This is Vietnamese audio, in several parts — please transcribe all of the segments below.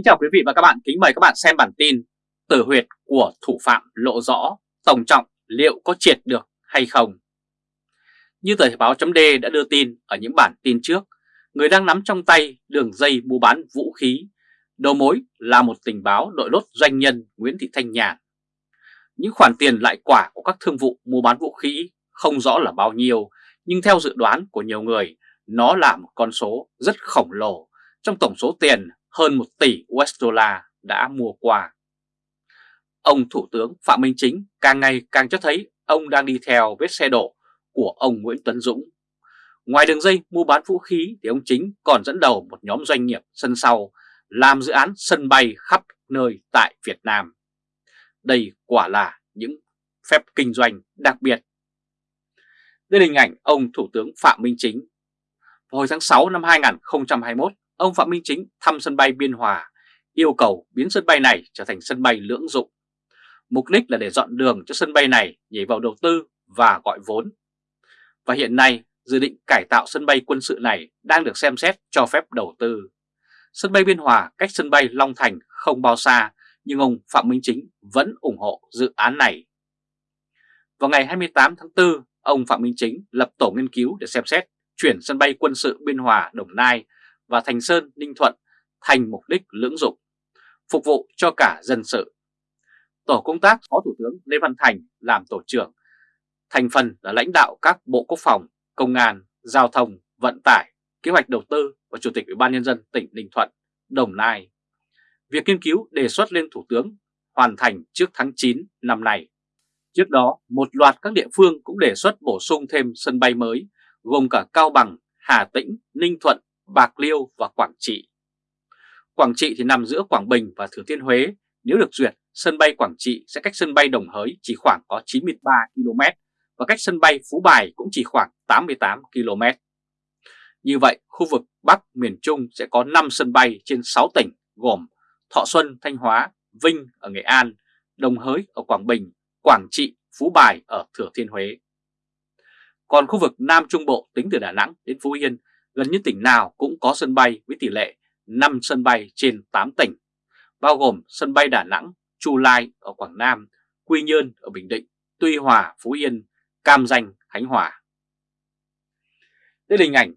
Kính chào quý vị và các bạn, kính mời các bạn xem bản tin Tử huyệt của thủ phạm lộ rõ, Tổng trọng liệu có triệt được hay không? Như tờ báo chấm đã đưa tin ở những bản tin trước, người đang nắm trong tay đường dây mua bán vũ khí, đầu mối là một tình báo đội lốt doanh nhân Nguyễn Thị Thanh Nhàn. Những khoản tiền lại quả của các thương vụ mua bán vũ khí không rõ là bao nhiêu, nhưng theo dự đoán của nhiều người, nó là một con số rất khổng lồ trong tổng số tiền hơn 1 tỷ USD đã mua quà. Ông Thủ tướng Phạm Minh Chính càng ngày càng cho thấy ông đang đi theo vết xe đổ của ông Nguyễn Tuấn Dũng. Ngoài đường dây mua bán vũ khí thì ông Chính còn dẫn đầu một nhóm doanh nghiệp sân sau làm dự án sân bay khắp nơi tại Việt Nam. Đây quả là những phép kinh doanh đặc biệt. Đây là hình ảnh ông Thủ tướng Phạm Minh Chính. Vào hồi tháng 6 năm 2021, ông Phạm Minh Chính thăm sân bay Biên Hòa, yêu cầu biến sân bay này trở thành sân bay lưỡng dụng. Mục đích là để dọn đường cho sân bay này nhảy vào đầu tư và gọi vốn. Và hiện nay, dự định cải tạo sân bay quân sự này đang được xem xét cho phép đầu tư. Sân bay Biên Hòa cách sân bay Long Thành không bao xa, nhưng ông Phạm Minh Chính vẫn ủng hộ dự án này. Vào ngày 28 tháng 4, ông Phạm Minh Chính lập tổ nghiên cứu để xem xét chuyển sân bay quân sự Biên Hòa Đồng Nai và Thành Sơn, Ninh Thuận thành mục đích lưỡng dụng, phục vụ cho cả dân sự. Tổ công tác Phó Thủ tướng Lê Văn Thành làm tổ trưởng, thành phần là lãnh đạo các Bộ Quốc phòng, Công an, Giao thông, Vận tải, Kế hoạch Đầu tư và Chủ tịch Ủy ban Nhân dân tỉnh Ninh Thuận, Đồng Nai. Việc nghiên cứu đề xuất lên Thủ tướng hoàn thành trước tháng 9 năm nay. Trước đó, một loạt các địa phương cũng đề xuất bổ sung thêm sân bay mới, gồm cả Cao Bằng, Hà Tĩnh, Ninh Thuận, Bạc Liêu và Quảng Trị. Quảng Trị thì nằm giữa Quảng Bình và Thừa Thiên Huế. Nếu được duyệt, sân bay Quảng Trị sẽ cách sân bay Đồng Hới chỉ khoảng có 93 km và cách sân bay Phú Bài cũng chỉ khoảng 88 km. Như vậy, khu vực Bắc miền Trung sẽ có 5 sân bay trên 6 tỉnh gồm Thọ Xuân, Thanh Hóa, Vinh ở Nghệ An, Đồng Hới ở Quảng Bình, Quảng Trị, Phú Bài ở Thừa Thiên Huế. Còn khu vực Nam Trung Bộ tính từ Đà Nẵng đến Phú Yên gần như tỉnh nào cũng có sân bay với tỷ lệ 5 sân bay trên 8 tỉnh, bao gồm sân bay Đà Nẵng, Chu Lai ở Quảng Nam, Quy Nhơn ở Bình Định, Tuy Hòa, Phú Yên, Cam Danh, Khánh Hòa. Đây là hình ảnh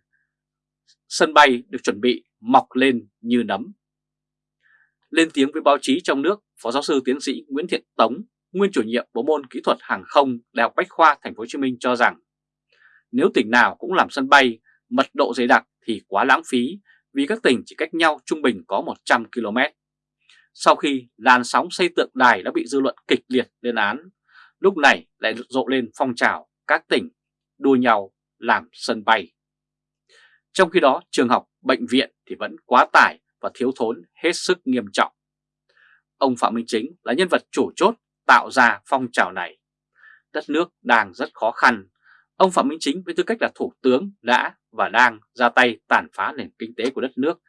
sân bay được chuẩn bị mọc lên như nấm. Lên tiếng với báo chí trong nước, Phó giáo sư tiến sĩ Nguyễn Thiện Tống, nguyên chủ nhiệm bộ môn kỹ thuật hàng không Đại học Bách khoa Thành phố Hồ Chí Minh cho rằng nếu tỉnh nào cũng làm sân bay mật độ dày đặc thì quá lãng phí vì các tỉnh chỉ cách nhau trung bình có 100 km. Sau khi làn sóng xây tượng đài đã bị dư luận kịch liệt lên án, lúc này lại rộ lên phong trào các tỉnh đua nhau làm sân bay. Trong khi đó trường học, bệnh viện thì vẫn quá tải và thiếu thốn hết sức nghiêm trọng. Ông Phạm Minh Chính là nhân vật chủ chốt tạo ra phong trào này. Đất nước đang rất khó khăn Ông Phạm Minh Chính với tư cách là thủ tướng đã và đang ra tay tàn phá nền kinh tế của đất nước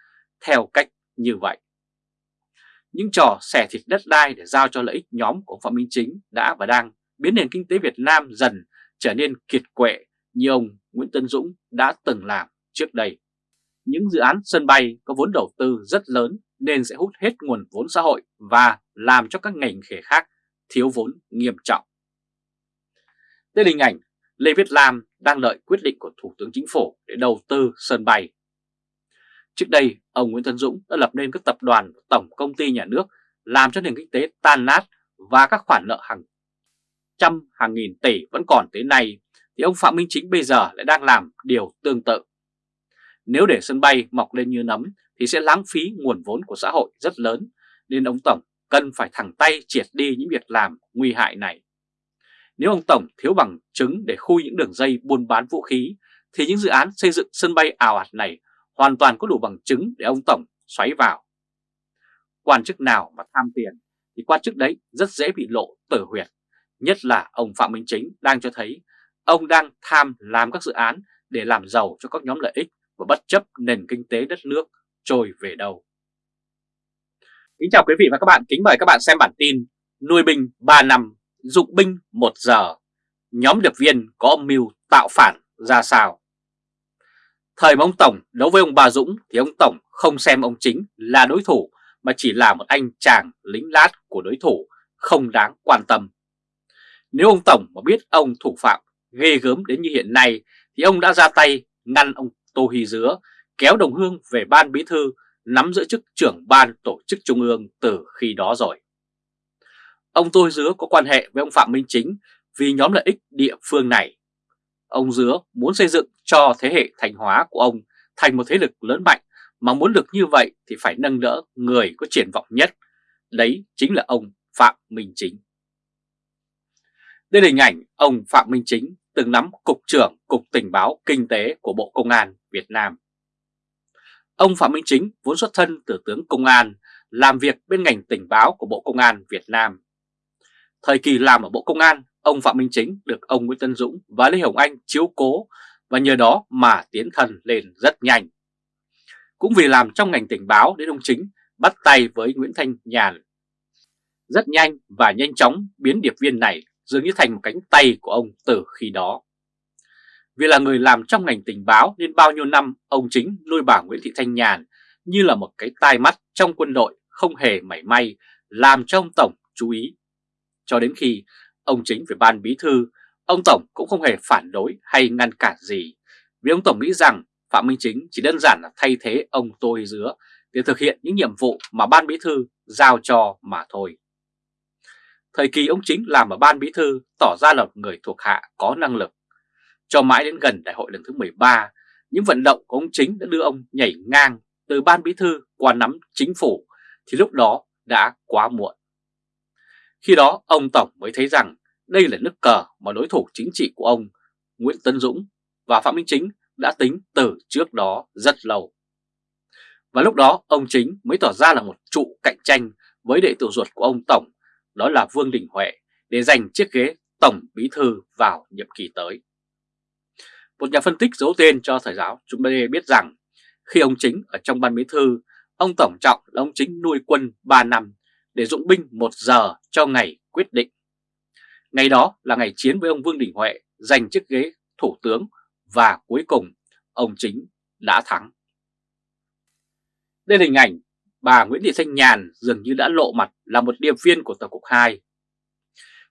theo cách như vậy. Những trò xẻ thịt đất đai để giao cho lợi ích nhóm của Phạm Minh Chính đã và đang biến nền kinh tế Việt Nam dần trở nên kiệt quệ như ông Nguyễn Tân Dũng đã từng làm trước đây. Những dự án sân bay có vốn đầu tư rất lớn nên sẽ hút hết nguồn vốn xã hội và làm cho các ngành nghề khác thiếu vốn nghiêm trọng. Đây là hình ảnh Lê Viết Lam đang đợi quyết định của Thủ tướng Chính phủ để đầu tư sân bay. Trước đây, ông Nguyễn Tân Dũng đã lập nên các tập đoàn tổng công ty nhà nước làm cho nền kinh tế tan nát và các khoản nợ hàng trăm hàng nghìn tỷ vẫn còn tới nay thì ông Phạm Minh Chính bây giờ lại đang làm điều tương tự. Nếu để sân bay mọc lên như nấm thì sẽ lãng phí nguồn vốn của xã hội rất lớn nên ông Tổng cần phải thẳng tay triệt đi những việc làm nguy hại này. Nếu ông Tổng thiếu bằng chứng để khui những đường dây buôn bán vũ khí, thì những dự án xây dựng sân bay ảo ạt này hoàn toàn có đủ bằng chứng để ông Tổng xoáy vào. Quan chức nào mà tham tiền thì quan chức đấy rất dễ bị lộ tử huyệt. Nhất là ông Phạm Minh Chính đang cho thấy ông đang tham làm các dự án để làm giàu cho các nhóm lợi ích và bất chấp nền kinh tế đất nước trôi về đâu. Kính chào quý vị và các bạn, kính mời các bạn xem bản tin Nuôi binh 3 năm dụng binh 1 giờ, nhóm điệp viên có âm mưu tạo phản ra sao? Thời mà ông Tổng đấu với ông Bà Dũng thì ông Tổng không xem ông Chính là đối thủ mà chỉ là một anh chàng lính lát của đối thủ không đáng quan tâm. Nếu ông Tổng mà biết ông thủ phạm ghê gớm đến như hiện nay thì ông đã ra tay ngăn ông Tô Hy Dứa kéo đồng hương về ban bí thư nắm giữ chức trưởng ban tổ chức trung ương từ khi đó rồi. Ông tôi Dứa có quan hệ với ông Phạm Minh Chính vì nhóm lợi ích địa phương này. Ông Dứa muốn xây dựng cho thế hệ thành hóa của ông thành một thế lực lớn mạnh mà muốn được như vậy thì phải nâng đỡ người có triển vọng nhất, đấy chính là ông Phạm Minh Chính. Đây là hình ảnh ông Phạm Minh Chính từng nắm Cục trưởng Cục Tình báo Kinh tế của Bộ Công an Việt Nam. Ông Phạm Minh Chính vốn xuất thân từ tướng Công an, làm việc bên ngành tình báo của Bộ Công an Việt Nam. Thời kỳ làm ở Bộ Công an, ông Phạm Minh Chính được ông Nguyễn Tân Dũng và Lê Hồng Anh chiếu cố và nhờ đó mà tiến thần lên rất nhanh. Cũng vì làm trong ngành tình báo đến ông Chính bắt tay với Nguyễn Thanh Nhàn. Rất nhanh và nhanh chóng biến điệp viên này dường như thành một cánh tay của ông từ khi đó. Vì là người làm trong ngành tình báo nên bao nhiêu năm ông Chính nuôi bà Nguyễn Thị Thanh Nhàn như là một cái tai mắt trong quân đội không hề mảy may làm cho ông Tổng chú ý. Cho đến khi ông Chính về ban bí thư, ông Tổng cũng không hề phản đối hay ngăn cản gì. Vì ông Tổng nghĩ rằng Phạm Minh Chính chỉ đơn giản là thay thế ông Tôi Dứa để thực hiện những nhiệm vụ mà ban bí thư giao cho mà thôi. Thời kỳ ông Chính làm ở ban bí thư tỏ ra là một người thuộc hạ có năng lực. Cho mãi đến gần đại hội lần thứ 13, những vận động của ông Chính đã đưa ông nhảy ngang từ ban bí thư qua nắm chính phủ thì lúc đó đã quá muộn. Khi đó ông Tổng mới thấy rằng đây là nước cờ mà đối thủ chính trị của ông Nguyễn Tân Dũng và Phạm Minh Chính đã tính từ trước đó rất lâu. Và lúc đó ông Chính mới tỏ ra là một trụ cạnh tranh với đệ tử ruột của ông Tổng, đó là Vương Đình Huệ, để giành chiếc ghế Tổng Bí Thư vào nhiệm kỳ tới. Một nhà phân tích giấu tên cho thời giáo chúng ta biết rằng khi ông Chính ở trong ban Bí Thư, ông Tổng Trọng là ông Chính nuôi quân 3 năm để dụng binh một giờ cho ngày quyết định. Ngày đó là ngày chiến với ông Vương Đình Huệ giành chiếc ghế Thủ tướng và cuối cùng ông Chính đã thắng. Đây là hình ảnh bà Nguyễn Thị Thanh Nhàn dường như đã lộ mặt là một điệp viên của Tổng cục 2.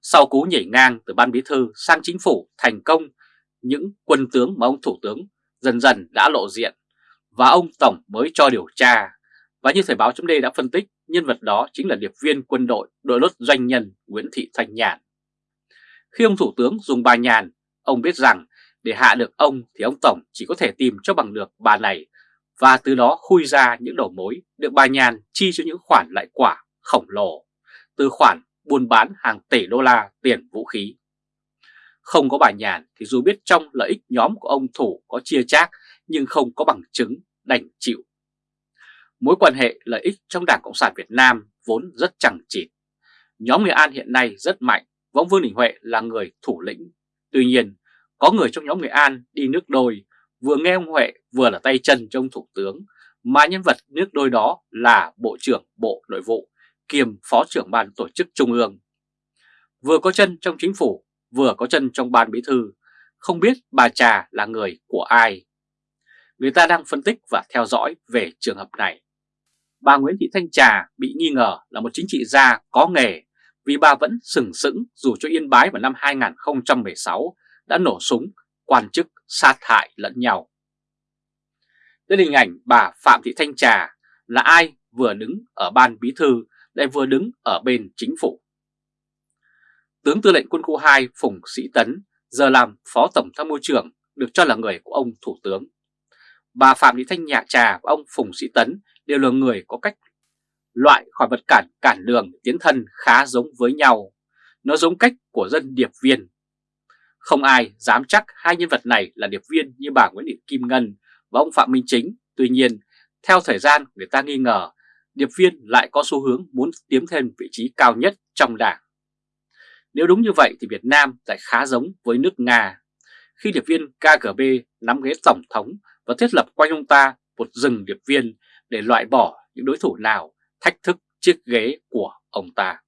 Sau cú nhảy ngang từ ban bí thư sang chính phủ thành công, những quân tướng mà ông Thủ tướng dần dần đã lộ diện và ông Tổng mới cho điều tra. Và như Thời báo chấm đã phân tích, nhân vật đó chính là điệp viên quân đội đội lốt doanh nhân Nguyễn Thị Thanh Nhàn. Khi ông Thủ tướng dùng bà Nhàn, ông biết rằng để hạ được ông thì ông Tổng chỉ có thể tìm cho bằng được bà này và từ đó khui ra những đầu mối được bà Nhàn chi cho những khoản lại quả khổng lồ từ khoản buôn bán hàng tỷ đô la tiền vũ khí. Không có bà Nhàn thì dù biết trong lợi ích nhóm của ông Thủ có chia chác nhưng không có bằng chứng đành chịu. Mối quan hệ lợi ích trong Đảng Cộng sản Việt Nam vốn rất chẳng chịt. Nhóm người An hiện nay rất mạnh, Võng Vương Đình Huệ là người thủ lĩnh. Tuy nhiên, có người trong nhóm người An đi nước đôi, vừa nghe ông Huệ vừa là tay chân trong Thủ tướng, mà nhân vật nước đôi đó là Bộ trưởng Bộ Nội vụ, kiêm Phó trưởng Ban Tổ chức Trung ương. Vừa có chân trong chính phủ, vừa có chân trong Ban Bí Thư, không biết bà Trà là người của ai. Người ta đang phân tích và theo dõi về trường hợp này. Bà Nguyễn Thị Thanh Trà bị nghi ngờ là một chính trị gia có nghề vì bà vẫn sừng sững dù cho Yên Bái vào năm 2016 đã nổ súng, quan chức sát hại lẫn nhau. Đây là hình ảnh bà Phạm Thị Thanh Trà là ai vừa đứng ở ban bí thư lại vừa đứng ở bên chính phủ. Tướng tư lệnh quân khu 2 Phùng Sĩ Tấn giờ làm phó tổng tham mưu trưởng được cho là người của ông Thủ tướng. Bà Phạm Thị Thanh nhạ Trà và ông Phùng Sĩ Tấn đều là người có cách loại khỏi vật cản cản đường tiến thân khá giống với nhau. Nó giống cách của dân điệp viên không ai dám chắc hai nhân vật này là điệp viên như bà Nguyễn Thị Kim Ngân và ông Phạm Minh Chính. Tuy nhiên, theo thời gian người ta nghi ngờ điệp viên lại có xu hướng muốn tiếm thêm vị trí cao nhất trong đảng. Nếu đúng như vậy thì Việt Nam lại khá giống với nước Nga. Khi điệp viên KGB nắm ghế tổng thống và thiết lập quanh ông ta một rừng điệp viên để loại bỏ những đối thủ nào thách thức chiếc ghế của ông ta.